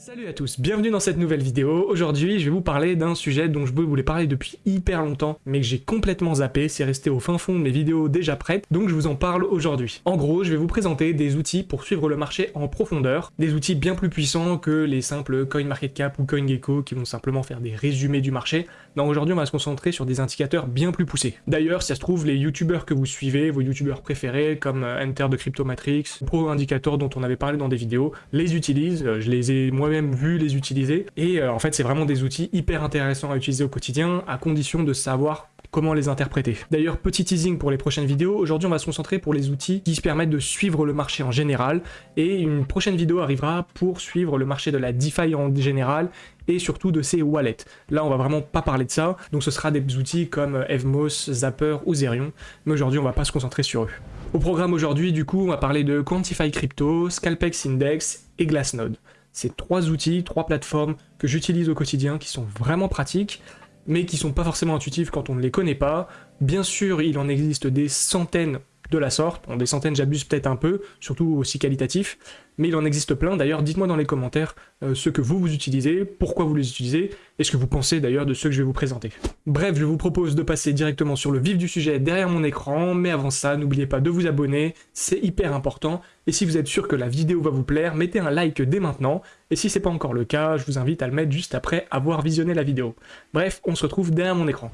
Salut à tous, bienvenue dans cette nouvelle vidéo. Aujourd'hui, je vais vous parler d'un sujet dont je voulais parler depuis hyper longtemps, mais que j'ai complètement zappé, c'est resté au fin fond de mes vidéos déjà prêtes, donc je vous en parle aujourd'hui. En gros, je vais vous présenter des outils pour suivre le marché en profondeur, des outils bien plus puissants que les simples CoinMarketCap ou CoinGecko qui vont simplement faire des résumés du marché. Non, aujourd'hui, on va se concentrer sur des indicateurs bien plus poussés. D'ailleurs, si ça se trouve, les youtubeurs que vous suivez, vos youtubeurs préférés, comme euh, Enter de Cryptomatrix, Pro Indicator dont on avait parlé dans des vidéos, les utilisent, euh, je les ai moi même vu les utiliser. Et euh, en fait, c'est vraiment des outils hyper intéressants à utiliser au quotidien, à condition de savoir comment les interpréter. D'ailleurs, petit teasing pour les prochaines vidéos, aujourd'hui on va se concentrer pour les outils qui se permettent de suivre le marché en général, et une prochaine vidéo arrivera pour suivre le marché de la DeFi en général, surtout de ses wallets. Là, on va vraiment pas parler de ça, donc ce sera des outils comme Evmos, Zapper ou Zerion, mais aujourd'hui on va pas se concentrer sur eux. Au programme aujourd'hui, du coup, on va parler de Quantify Crypto, Scalpex Index et Glassnode. C'est trois outils, trois plateformes que j'utilise au quotidien qui sont vraiment pratiques, mais qui sont pas forcément intuitifs quand on ne les connaît pas. Bien sûr, il en existe des centaines de la sorte. Bon, des centaines, j'abuse peut-être un peu, surtout aussi qualitatif, mais il en existe plein. D'ailleurs, dites-moi dans les commentaires euh, ce que vous, vous utilisez, pourquoi vous les utilisez, et ce que vous pensez d'ailleurs de ceux que je vais vous présenter. Bref, je vous propose de passer directement sur le vif du sujet derrière mon écran, mais avant ça, n'oubliez pas de vous abonner, c'est hyper important, et si vous êtes sûr que la vidéo va vous plaire, mettez un like dès maintenant, et si c'est pas encore le cas, je vous invite à le mettre juste après avoir visionné la vidéo. Bref, on se retrouve derrière mon écran.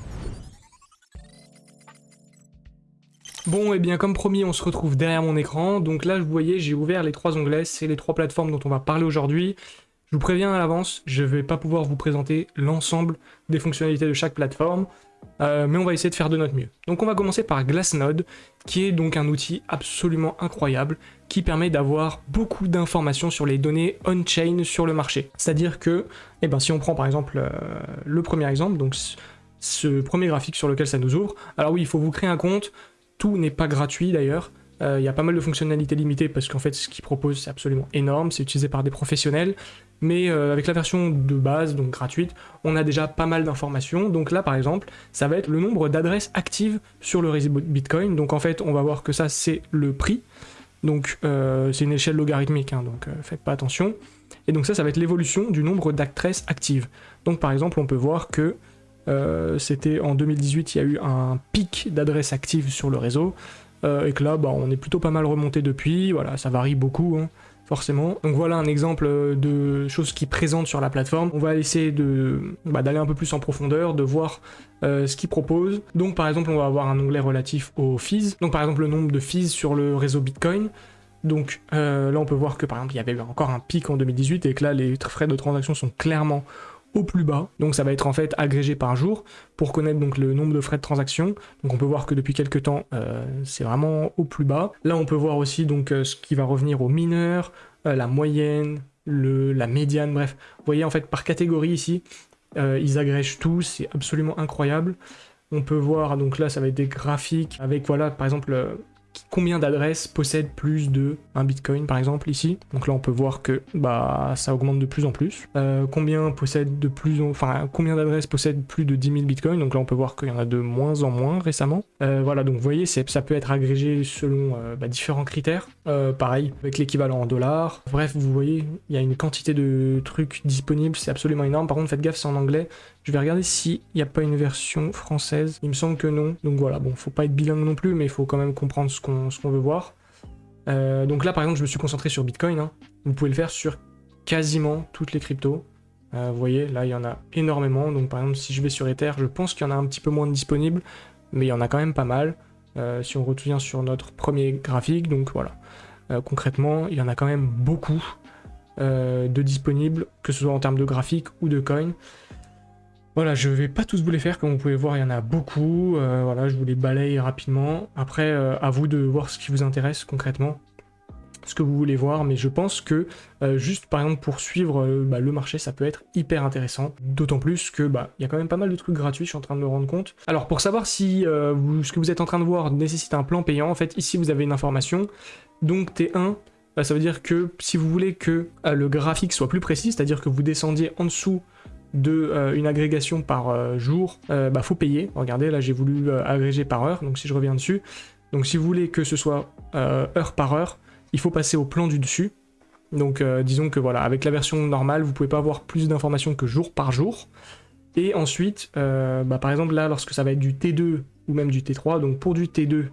Bon, et eh bien comme promis, on se retrouve derrière mon écran. Donc là, vous voyez, j'ai ouvert les trois onglets, c'est les trois plateformes dont on va parler aujourd'hui. Je vous préviens à l'avance, je ne vais pas pouvoir vous présenter l'ensemble des fonctionnalités de chaque plateforme, euh, mais on va essayer de faire de notre mieux. Donc on va commencer par Glassnode, qui est donc un outil absolument incroyable, qui permet d'avoir beaucoup d'informations sur les données on-chain sur le marché. C'est-à-dire que, eh ben, si on prend par exemple euh, le premier exemple, donc ce premier graphique sur lequel ça nous ouvre, alors oui, il faut vous créer un compte, tout n'est pas gratuit d'ailleurs. Euh, il y a pas mal de fonctionnalités limitées parce qu'en fait ce qu'ils proposent c'est absolument énorme, c'est utilisé par des professionnels, mais euh, avec la version de base, donc gratuite, on a déjà pas mal d'informations. Donc là par exemple, ça va être le nombre d'adresses actives sur le réseau Bitcoin. Donc en fait on va voir que ça c'est le prix, donc euh, c'est une échelle logarithmique, hein, donc faites pas attention. Et donc ça, ça va être l'évolution du nombre d'adresses actives. Donc par exemple on peut voir que euh, c'était en 2018, il y a eu un pic d'adresses actives sur le réseau, euh, et que là, bah, on est plutôt pas mal remonté depuis, voilà, ça varie beaucoup, hein, forcément. Donc voilà un exemple de choses qui présentent sur la plateforme. On va essayer bah, d'aller un peu plus en profondeur, de voir euh, ce qu'ils proposent. Donc par exemple, on va avoir un onglet relatif aux fees, donc par exemple le nombre de fees sur le réseau Bitcoin, donc là, on peut voir que par exemple, il y avait encore un pic en 2018 et que là, les frais de transaction sont clairement au plus bas. Donc ça va être en fait agrégé par jour pour connaître donc le nombre de frais de transaction. Donc on peut voir que depuis quelques temps, euh, c'est vraiment au plus bas. Là on peut voir aussi donc euh, ce qui va revenir aux mineurs, euh, la moyenne, le, la médiane, bref. Vous voyez en fait par catégorie ici, ils agrègent tout, c'est absolument incroyable. On peut voir, donc là ça va être des graphiques avec voilà par exemple combien d'adresses possèdent plus de un bitcoin par exemple ici. Donc là on peut voir que bah ça augmente de plus en plus. Euh, combien possède de plus enfin combien d'adresses possèdent plus de 10 000 bitcoins? Donc là on peut voir qu'il y en a de moins en moins récemment. Euh, voilà donc vous voyez ça peut être agrégé selon euh, bah, différents critères. pareil avec l'équivalent en dollars. Bref vous voyez il y a une quantité de trucs disponibles c'est absolument énorme. Par contre faites gaffe c'est en anglais. Je vais regarder s'il n'y a pas une version française. Il me semble que non. Donc voilà, bon, faut pas être bilingue non plus, mais il faut quand même comprendre ce qu'on veut voir. Euh, donc là, par exemple, je me suis concentré sur Bitcoin. Hein. Vous pouvez le faire sur quasiment toutes les cryptos. Euh, vous voyez, là, il y en a énormément. Donc par exemple, si je vais sur Ether, je pense qu'il y en a un petit peu moins de disponibles, mais il y en a quand même pas mal. Euh, si on retourne sur notre premier graphique, donc voilà. concrètement, il y en a quand même beaucoup de disponibles, que ce soit en termes de graphiques ou de coins. Voilà, je vais pas tous vous les faire, comme vous pouvez voir, il y en a beaucoup. Euh, voilà, je vous les balaye rapidement. Après, euh, à vous de voir ce qui vous intéresse concrètement, ce que vous voulez voir, mais je pense que euh, juste par exemple pour suivre bah, le marché, ça peut être hyper intéressant. D'autant plus que bah il y a quand même pas mal de trucs gratuits, je suis en train de me rendre compte. Alors pour savoir si ce que vous êtes en train de voir nécessite un plan payant, en fait ici vous avez une information. Donc T1, bah, ça veut dire que si vous voulez que le graphique soit plus précis, c'est-à-dire que vous descendiez en dessous de euh, une agrégation par euh, jour, euh, bah faut payer. Regardez, là j'ai voulu agréger par heure, donc si je reviens dessus, donc si vous voulez que ce soit heure par heure, il faut passer au plan du dessus. Donc disons que voilà, avec la version normale, vous pouvez pas avoir plus d'informations que jour par jour. Et ensuite, bah, par exemple là, lorsque ça va être du T2 ou même du T3, donc pour du T2,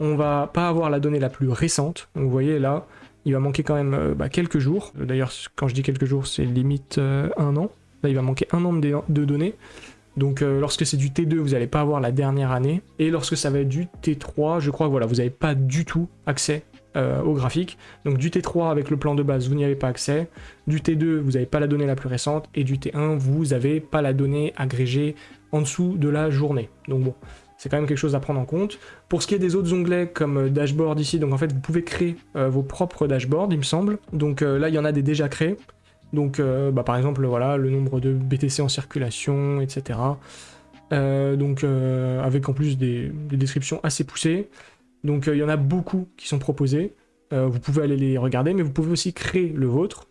on va pas avoir la donnée la plus récente. Donc vous voyez là, il va manquer quand même bah, quelques jours. D'ailleurs, quand je dis quelques jours, c'est limite un an. Il va manquer un an de, données. Donc lorsque c'est du T2, vous n'allez pas avoir la dernière année. Et lorsque ça va être du T3, je crois que voilà, vous n'avez pas du tout accès euh, au graphique. Donc du T3 avec le plan de base, vous n'y avez pas accès. Du T2, vous n'avez pas la donnée la plus récente. Et du T1, vous n'avez pas la donnée agrégée en dessous de la journée. Donc bon, c'est quand même quelque chose à prendre en compte. Pour ce qui est des autres onglets comme euh, dashboard ici, donc en fait vous pouvez créer euh, vos propres dashboards il me semble. Donc là il y en a des déjà créés. Donc bah, par exemple voilà le nombre de BTC en circulation, etc. donc avec en plus des descriptions assez poussées. Donc euh, il y en a beaucoup qui sont proposés. Euh, vous pouvez aller les regarder, mais vous pouvez aussi créer le vôtre.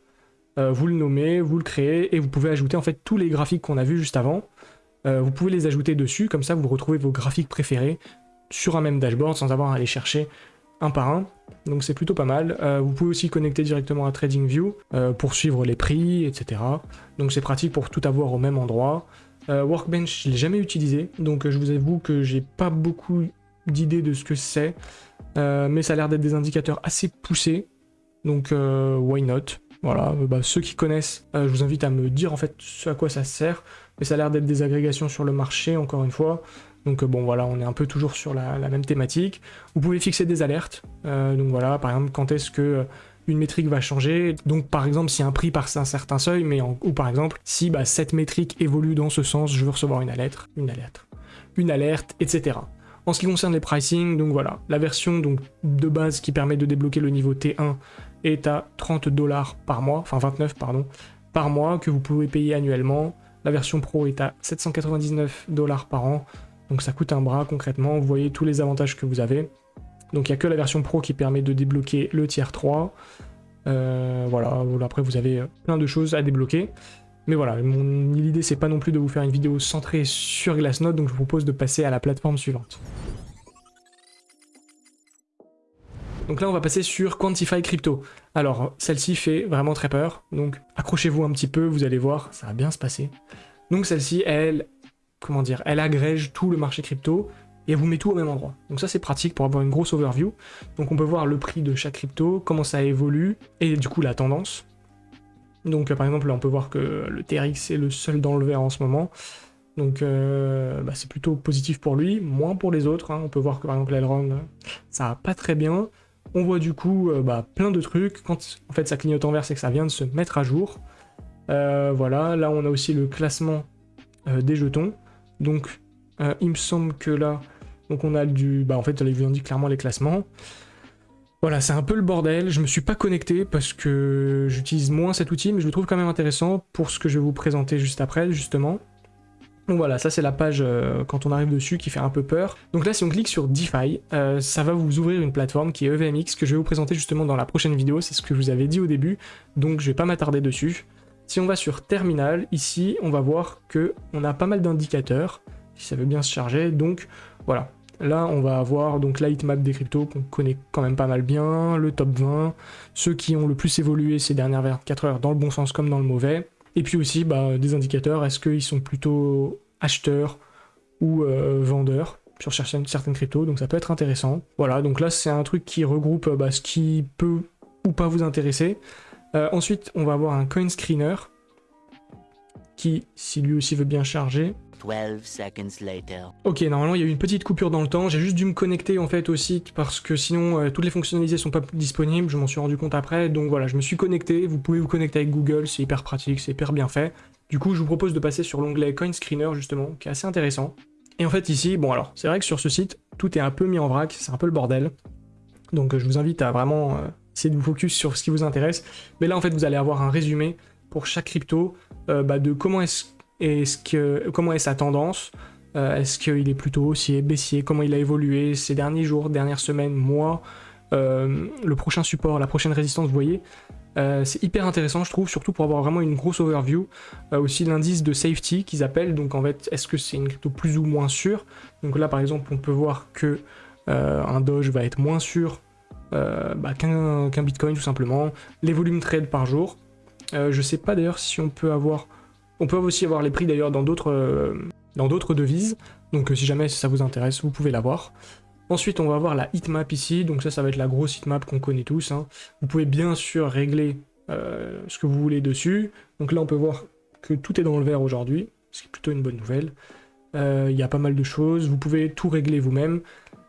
Euh, vous le nommez, vous le créez, et vous pouvez ajouter en fait tous les graphiques qu'on a vus juste avant. vous pouvez les ajouter dessus, comme ça vous retrouvez vos graphiques préférés sur un même dashboard sans avoir à aller chercher un par un. Donc c'est plutôt pas mal. vous pouvez aussi connecter directement à TradingView pour suivre les prix, etc. Donc c'est pratique pour tout avoir au même endroit. Workbench, je l'ai jamais utilisé, donc je vous avoue que j'ai pas beaucoup d'idée de ce que c'est, euh, mais ça a l'air d'être des indicateurs assez poussés, donc euh, why not? Voilà, euh, bah, ceux qui connaissent, je vous invite à me dire en fait ce à quoi ça sert, mais ça a l'air d'être des agrégations sur le marché, encore une fois, donc bon voilà, on est un peu toujours sur la, même thématique. Vous pouvez fixer des alertes, donc voilà, par exemple, quand est-ce que une métrique va changer. Donc par exemple si un prix passe un certain seuil, mais ou par exemple si bah, cette métrique évolue dans ce sens, je veux recevoir une alerte, une alerte, une alerte, etc. En ce qui concerne les pricing, donc voilà, la version de base qui permet de débloquer le niveau T1 est à 30 dollars par mois, enfin 29 pardon, par mois que vous pouvez payer annuellement. La version pro est à 799 dollars par an, donc ça coûte un bras concrètement, vous voyez tous les avantages que vous avez. Donc il n'y a que la version pro qui permet de débloquer le tiers 3. Euh, voilà, après vous avez plein de choses à débloquer. Mais voilà, l'idée c'est pas non plus de vous faire une vidéo centrée sur Glassnode, donc je vous propose de passer à la plateforme suivante. Donc là on va passer sur Quantify Crypto. Alors celle-ci fait vraiment très peur, donc accrochez-vous un petit peu, vous allez voir, ça va bien se passer. Donc celle-ci, elle, comment dire, elle agrège tout le marché crypto, et vous met tout au même endroit. Donc ça c'est pratique pour avoir une grosse overview. Donc on peut voir le prix de chaque crypto, comment ça évolue, et du coup la tendance. Donc par exemple, là, on peut voir que le TRX est le seul dans le vert en ce moment. Donc euh, bah, c'est plutôt positif pour lui, moins pour les autres. Hein. On peut voir que par exemple l'Elrond, ça va pas très bien. On voit du coup euh, bah, plein de trucs. Quand en fait ça clignote en vert, c'est que ça vient de se mettre à jour. Euh, voilà, là on a aussi le classement des jetons. Donc il me semble que là, donc on a du... Bah en fait, il vous indique clairement les classements. Voilà, c'est un peu le bordel. Je me suis pas connecté parce que j'utilise moins cet outil, mais je le trouve quand même intéressant pour ce que je vais vous présenter juste après, justement. Donc voilà, ça c'est la page euh, quand on arrive dessus qui fait un peu peur. Donc là si on clique sur DeFi, euh, ça va vous ouvrir une plateforme qui est EVMX que je vais vous présenter justement dans la prochaine vidéo, c'est ce que je vous avais dit au début, donc je vais pas m'attarder dessus. Si on va sur Terminal, ici on va voir que on a pas mal d'indicateurs, si ça veut bien se charger, donc voilà, Là, on va avoir donc la heatmap des cryptos qu'on connaît quand même pas mal bien, le top 20, ceux qui ont le plus évolué ces dernières 24 heures dans le bon sens comme dans le mauvais. Et puis aussi bah, des indicateurs, est-ce qu'ils sont plutôt acheteurs ou euh, vendeurs sur certaines, cryptos, donc ça peut être intéressant. Voilà, donc là c'est un truc qui regroupe bah, ce qui peut ou pas vous intéresser. Euh, ensuite, on va avoir un coin screener qui, si lui aussi veut bien charger, Ok, normalement il y a eu une petite coupure dans le temps, j'ai juste dû me connecter en fait au site parce que sinon euh, toutes les fonctionnalités sont pas disponibles, je m'en suis rendu compte après, donc voilà, je me suis connecté, vous pouvez vous connecter avec Google, c'est hyper pratique, c'est hyper bien fait. Du coup, je vous propose de passer sur l'onglet Coin Screener justement, qui est assez intéressant. Et en fait ici, bon alors, c'est vrai que sur ce site, tout est un peu mis en vrac, c'est un peu le bordel. Donc euh, je vous invite à vraiment euh, essayer de vous focus sur ce qui vous intéresse. Mais là en fait, vous allez avoir un résumé pour chaque crypto bah, de comment est-ce est-ce que, comment est sa tendance euh, Est-ce qu'il est plutôt haussier, baissier Comment il a évolué ces derniers jours, dernières semaines, mois euh, Le prochain support, la prochaine résistance, vous voyez euh, c'est hyper intéressant je trouve, surtout pour avoir vraiment une grosse overview. aussi l'indice de safety qu'ils appellent, donc en fait est-ce que c'est une crypto plus ou moins sûre? Donc là par exemple on peut voir que un Doge va être moins sûr bah, qu'un bitcoin tout simplement, les volumes trade par jour. je sais pas d'ailleurs si on peut avoir... On peut aussi avoir les prix d'ailleurs dans d'autres dans d'autres devises, donc si jamais ça vous intéresse, vous pouvez l'avoir. Ensuite, on va avoir la heatmap ici, donc ça, ça va être la grosse heatmap qu'on connaît tous. Hein. Vous pouvez bien sûr régler ce que vous voulez dessus. Donc là, on peut voir que tout est dans le vert aujourd'hui, ce qui est plutôt une bonne nouvelle. Euh, il y a pas mal de choses, vous pouvez tout régler vous-même.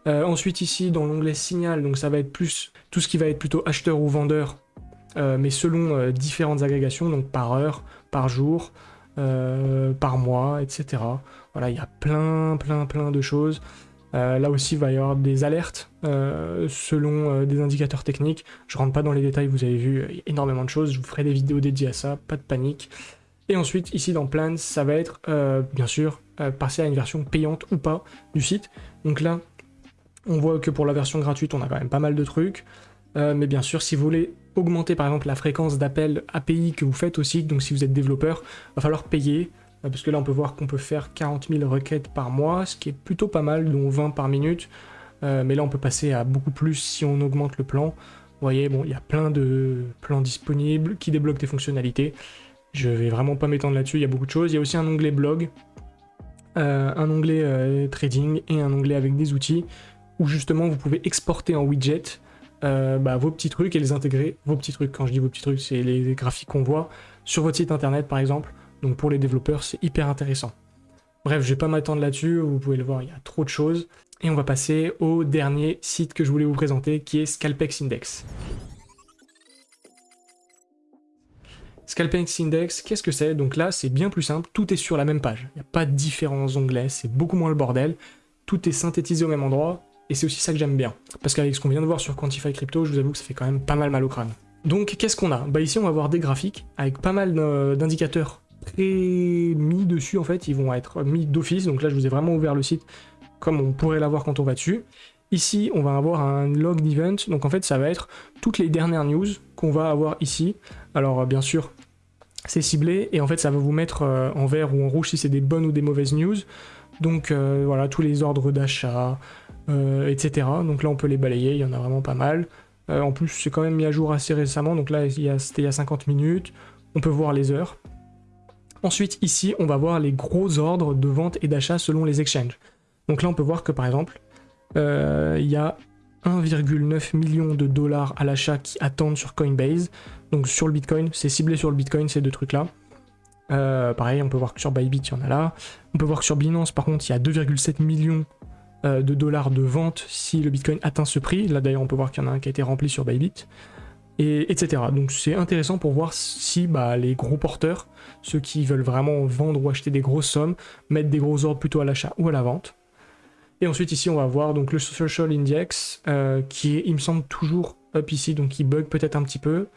Euh, ensuite ici, dans l'onglet signal, donc ça va être plus tout ce qui va être plutôt acheteur ou vendeur, euh, mais selon différentes agrégations, donc par heure, par jour, par mois, etc. Voilà, il y a plein, plein, plein de choses. là aussi, il va y avoir des alertes selon des indicateurs techniques. Je rentre pas dans les détails, vous avez vu énormément de choses. Je vous ferai des vidéos dédiées à ça, pas de panique. Et ensuite, ici dans Plans, ça va être, euh, bien sûr, euh, passer à une version payante ou pas du site. Donc là, on voit que pour la version gratuite, on a quand même pas mal de trucs. Euh, mais bien sûr, si vous voulez augmenter par exemple la fréquence d'appels API que vous faites au site, donc si vous êtes développeur, va falloir payer. Parce que là, on peut voir qu'on peut faire 40 000 requêtes par mois, ce qui est plutôt pas mal, dont 20 par minute. mais là, on peut passer à beaucoup plus si on augmente le plan. Vous voyez, bon, il y a plein de plans disponibles qui débloquent des fonctionnalités. Je vais vraiment pas m'étendre là-dessus, il y a beaucoup de choses. Il y a aussi un onglet blog, euh, un onglet euh, trading et un onglet avec des outils où justement vous pouvez exporter en widget euh, bah, vos petits trucs et les intégrer. Vos petits trucs, quand je dis vos petits trucs, c'est les graphiques qu'on voit sur votre site internet par exemple. Donc pour les développeurs, c'est hyper intéressant. Bref, je vais pas m'attendre là-dessus, vous pouvez le voir, il y a trop de choses. Et on va passer au dernier site que je voulais vous présenter, qui est Scalpex Index. Scalpex Index, qu'est-ce que c'est? Donc là, c'est bien plus simple, tout est sur la même page. Il n'y a pas de différents onglets, c'est beaucoup moins le bordel. Tout est synthétisé au même endroit, et c'est aussi ça que j'aime bien. Parce qu'avec ce qu'on vient de voir sur Quantify Crypto, je vous avoue que ça fait quand même pas mal mal au crâne. Donc qu'est-ce qu'on a? Bah ici, on va avoir des graphiques avec pas mal d'indicateurs pré-mis dessus, en fait. Ils vont être mis d'office, donc là, je vous ai vraiment ouvert le site comme on pourrait l'avoir quand on va dessus. Ici, on va avoir un log d'event, donc en fait, ça va être toutes les dernières news qu'on va avoir ici. Alors, bien sûr, c'est ciblé, et en fait, ça va vous mettre euh, en vert ou en rouge si c'est des bonnes ou des mauvaises news. Donc, euh, voilà, tous les ordres d'achat, euh, etc. Donc là, on peut les balayer, il y en a vraiment pas mal. en plus, c'est quand même mis à jour assez récemment, donc là, c'était il y a 50 minutes. On peut voir les heures. Ensuite, ici, on va voir les gros ordres de vente et d'achat selon les exchanges. Donc là, on peut voir que, par exemple, euh, il y a 1,9 million de dollars à l'achat qui attendent sur Coinbase. Donc sur le Bitcoin, c'est ciblé sur le Bitcoin ces deux trucs-là. Euh, pareil, on peut voir que sur Bybit, il y en a là. On peut voir que sur Binance, par contre, il y a 2,7 millions euh, de dollars de vente si le Bitcoin atteint ce prix. Là d'ailleurs, on peut voir qu'il y en a un qui a été rempli sur Bybit. Et, etc. Donc c'est intéressant pour voir si bah, les gros porteurs, ceux qui veulent vraiment vendre ou acheter des grosses sommes, mettent des gros ordres plutôt à l'achat ou à la vente. Et ensuite ici on va voir donc le Social Index euh, qui il me semble, toujours up ici, donc il bug peut-être un petit peu.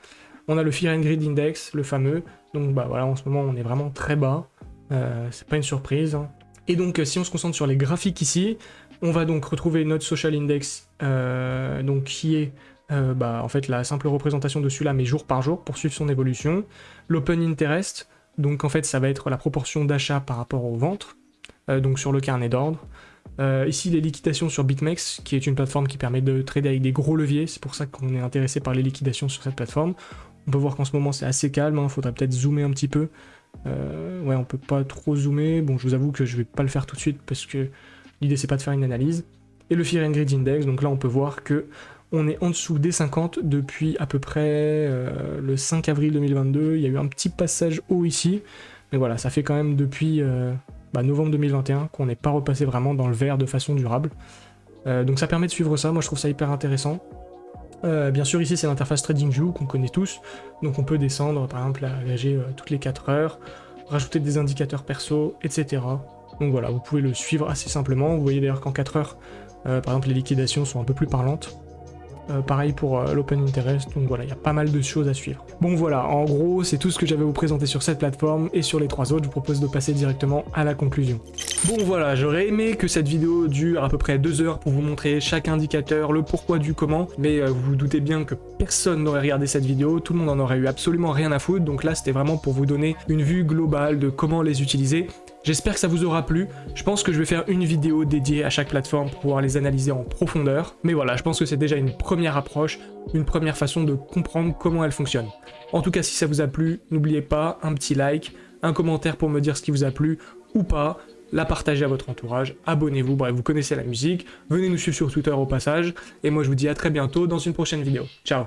On a le Fear and Greed Index, le fameux. Donc bah voilà, en ce moment on est vraiment très bas. Euh, c'est pas une surprise. Hein. Et donc si on se concentre sur les graphiques ici, on va donc retrouver notre Social Index, euh, donc qui est bah, en fait la simple représentation de celui-là, mais jour par jour, pour suivre son évolution. L'Open Interest, donc en fait ça va être la proportion d'achat par rapport au ventre, donc sur le carnet d'ordre. Euh, ici, les liquidations sur BitMEX, qui est une plateforme qui permet de trader avec des gros leviers, c'est pour ça qu'on est intéressé par les liquidations sur cette plateforme. On peut voir qu'en ce moment c'est assez calme, il hein. faudrait peut-être zoomer un petit peu. Euh, ouais, on peut pas trop zoomer, bon je vous avoue que je vais pas le faire tout de suite parce que l'idée c'est pas de faire une analyse. Et le Fear and Greed Index, donc là on peut voir que on est en dessous des 50 depuis à peu près euh, le 5 avril 2022, il y a eu un petit passage haut ici, mais voilà, ça fait quand même depuis bah, novembre 2021 qu'on n'est pas repassé vraiment dans le vert de façon durable. Euh, donc ça permet de suivre ça, moi je trouve ça hyper intéressant. Euh, bien sûr ici c'est l'interface TradingView qu'on connaît tous, donc on peut descendre par exemple à AG euh, toutes les 4 heures, rajouter des indicateurs perso, etc. Donc voilà, vous pouvez le suivre assez simplement, vous voyez d'ailleurs qu'en 4 heures, par exemple les liquidations sont un peu plus parlantes. Euh, pareil pour euh, l'Open Interest, donc voilà, il y a pas mal de choses à suivre. Bon voilà, en gros, c'est tout ce que j'avais à vous présenter sur cette plateforme, et sur les trois autres, je vous propose de passer directement à la conclusion. Bon voilà, j'aurais aimé que cette vidéo dure à peu près deux heures pour vous montrer chaque indicateur, le pourquoi du comment, mais euh, vous vous doutez bien que personne n'aurait regardé cette vidéo, tout le monde en aurait eu absolument rien à foutre, donc là c'était vraiment pour vous donner une vue globale de comment les utiliser, J'espère que ça vous aura plu. Je pense que je vais faire une vidéo dédiée à chaque plateforme pour pouvoir les analyser en profondeur. Mais voilà, je pense que c'est déjà une première approche, une première façon de comprendre comment elles fonctionnent. En tout cas, si ça vous a plu, n'oubliez pas un petit like, un commentaire pour me dire ce qui vous a plu ou pas, la partager à votre entourage, abonnez-vous, bref, vous connaissez la musique, venez nous suivre sur Twitter au passage, et moi je vous dis à très bientôt dans une prochaine vidéo. Ciao